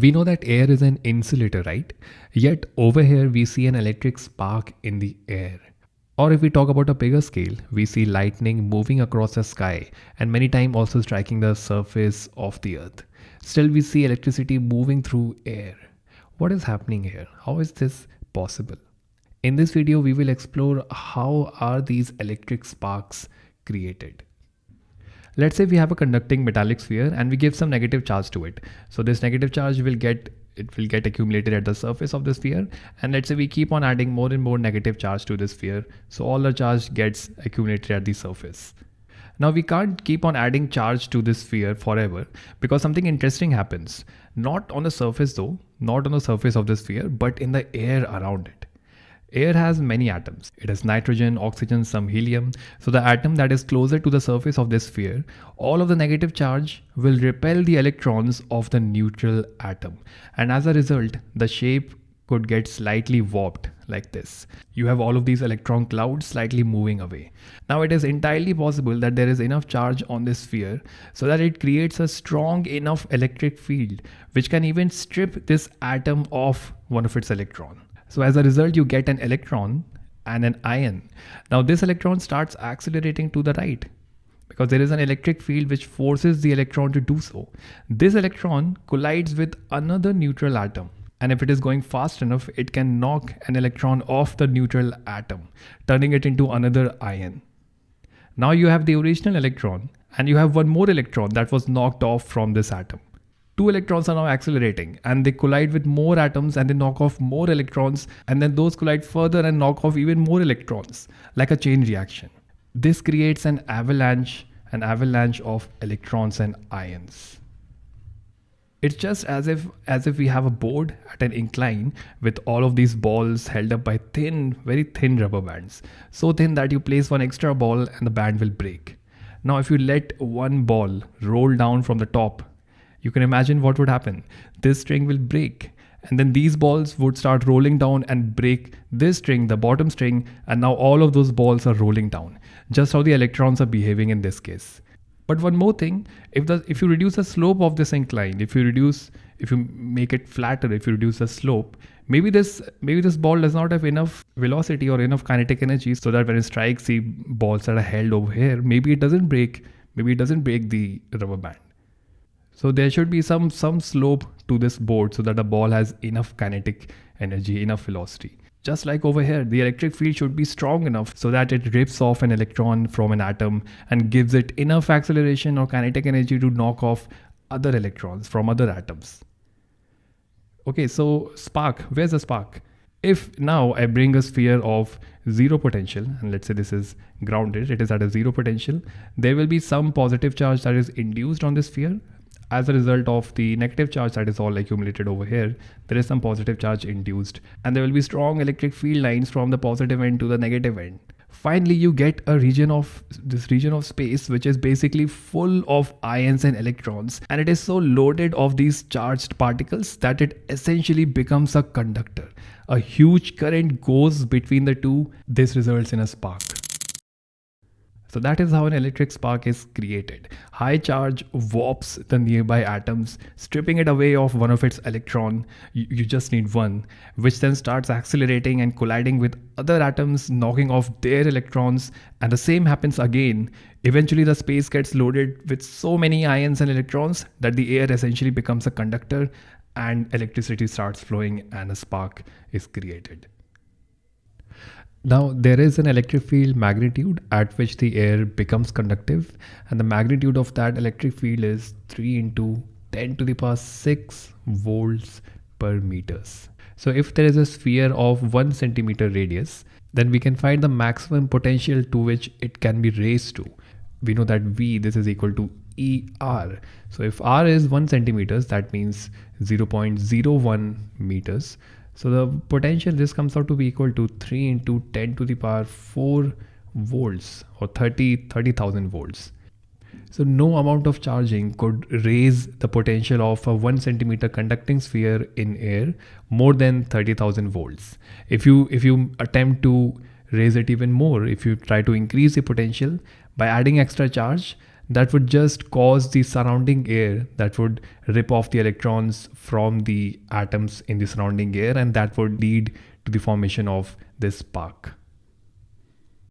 We know that air is an insulator, right? Yet over here we see an electric spark in the air. Or if we talk about a bigger scale, we see lightning moving across the sky and many times also striking the surface of the earth. Still we see electricity moving through air. What is happening here? How is this possible? In this video, we will explore how are these electric sparks created. Let's say we have a conducting metallic sphere and we give some negative charge to it. So this negative charge will get it will get accumulated at the surface of the sphere and let's say we keep on adding more and more negative charge to the sphere so all the charge gets accumulated at the surface. Now we can't keep on adding charge to this sphere forever because something interesting happens. Not on the surface though, not on the surface of the sphere, but in the air around it. Air has many atoms. It has nitrogen, oxygen, some helium. So the atom that is closer to the surface of this sphere, all of the negative charge will repel the electrons of the neutral atom. And as a result, the shape could get slightly warped like this. You have all of these electron clouds slightly moving away. Now it is entirely possible that there is enough charge on this sphere so that it creates a strong enough electric field which can even strip this atom of one of its electron. So as a result, you get an electron and an ion. Now this electron starts accelerating to the right because there is an electric field which forces the electron to do so. This electron collides with another neutral atom and if it is going fast enough, it can knock an electron off the neutral atom, turning it into another ion. Now you have the original electron and you have one more electron that was knocked off from this atom. Two electrons are now accelerating and they collide with more atoms and they knock off more electrons and then those collide further and knock off even more electrons, like a chain reaction. This creates an avalanche, an avalanche of electrons and ions. It's just as if as if we have a board at an incline with all of these balls held up by thin very thin rubber bands. So thin that you place one extra ball and the band will break. Now if you let one ball roll down from the top you can imagine what would happen. This string will break and then these balls would start rolling down and break this string the bottom string and now all of those balls are rolling down. Just how the electrons are behaving in this case. But one more thing, if the if you reduce the slope of this incline, if you reduce if you make it flatter, if you reduce the slope, maybe this maybe this ball does not have enough velocity or enough kinetic energy so that when it strikes the balls that are held over here, maybe it doesn't break, maybe it doesn't break the rubber band. So there should be some some slope to this board so that the ball has enough kinetic energy, enough velocity. Just like over here, the electric field should be strong enough so that it rips off an electron from an atom and gives it enough acceleration or kinetic energy to knock off other electrons from other atoms. Okay, so spark, where's the spark? If now I bring a sphere of zero potential, and let's say this is grounded, it is at a zero potential, there will be some positive charge that is induced on this sphere as a result of the negative charge that is all accumulated over here, there is some positive charge induced and there will be strong electric field lines from the positive end to the negative end. Finally, you get a region of this region of space which is basically full of ions and electrons and it is so loaded of these charged particles that it essentially becomes a conductor. A huge current goes between the two. This results in a spark. So that is how an electric spark is created. High charge warps the nearby atoms, stripping it away of one of its electron. You, you, just need one, which then starts accelerating and colliding with other atoms, knocking off their electrons. And the same happens again. Eventually the space gets loaded with so many ions and electrons that the air essentially becomes a conductor and electricity starts flowing and a spark is created. Now there is an electric field magnitude at which the air becomes conductive and the magnitude of that electric field is 3 into 10 to the power 6 volts per meters. So if there is a sphere of 1 centimeter radius then we can find the maximum potential to which it can be raised to. We know that V this is equal to ER. So if R is 1 centimeters that means 0.01 meters so the potential this comes out to be equal to 3 into 10 to the power 4 volts or 30 30,000 volts. So no amount of charging could raise the potential of a 1 centimeter conducting sphere in air more than 30,000 volts. If you if you attempt to raise it even more, if you try to increase the potential by adding extra charge, that would just cause the surrounding air that would rip off the electrons from the atoms in the surrounding air and that would lead to the formation of this spark.